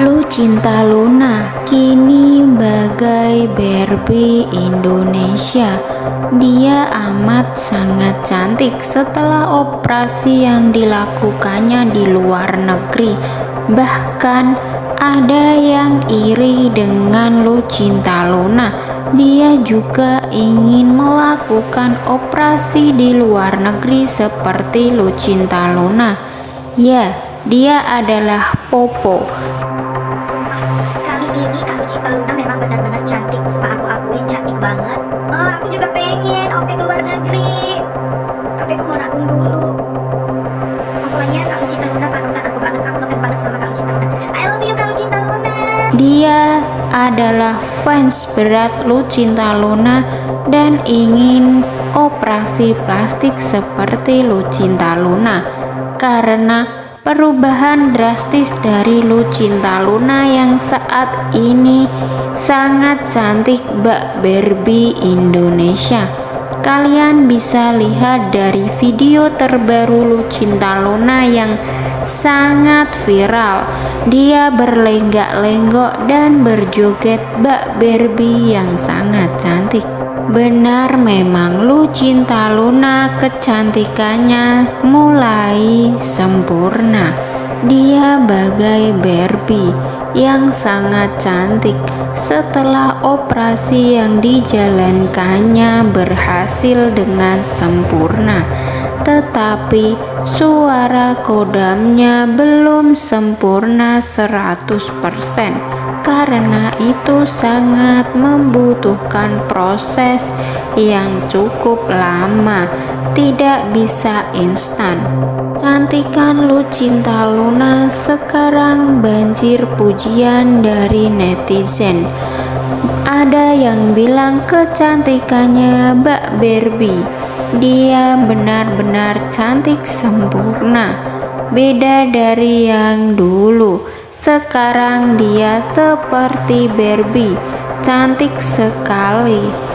Lu cinta Luna kini bagai Barbie Indonesia. Dia amat sangat cantik setelah operasi yang dilakukannya di luar negeri. Bahkan ada yang iri dengan Lu cinta Luna. Dia juga ingin melakukan operasi di luar negeri seperti Lu cinta Luna. Ya, dia adalah Popo. Kali ini Kak Lucinta Luna memang benar-benar cantik. Sumpah aku akuin cantik banget. Oh, aku juga pengen OP ke luar negeri. Tapi aku mau nabung dulu. Pokoknya Kak Lucinta Luna panutan aku banget. Aku ngefans banget sama Kak Lucinta Luna. I love you Kak Lucinta Luna. Dia adalah fans berat Lucinta Luna dan ingin operasi plastik seperti Lucinta Luna karena perubahan drastis dari Lucinta Luna yang saat ini sangat cantik Mbak Barbie Indonesia. Kalian bisa lihat dari video terbaru Lucinta Luna yang sangat viral. Dia berlenggak-lenggok dan berjoget Mbak Barbie yang sangat cantik. Benar memang Lucinta Luna kecantikannya mulai sempurna. Dia bagai Barbie yang sangat cantik setelah operasi yang dijalankannya berhasil dengan sempurna. Tetapi suara kodamnya belum sempurna 100% karena itu sangat membutuhkan proses yang cukup lama, tidak bisa instan. Cantikan Lucinta Luna sekarang banjir pujian dari netizen. Ada yang bilang kecantikannya Mbak Barbie. Dia benar-benar cantik sempurna. Beda dari yang dulu sekarang dia seperti Barbie, cantik sekali.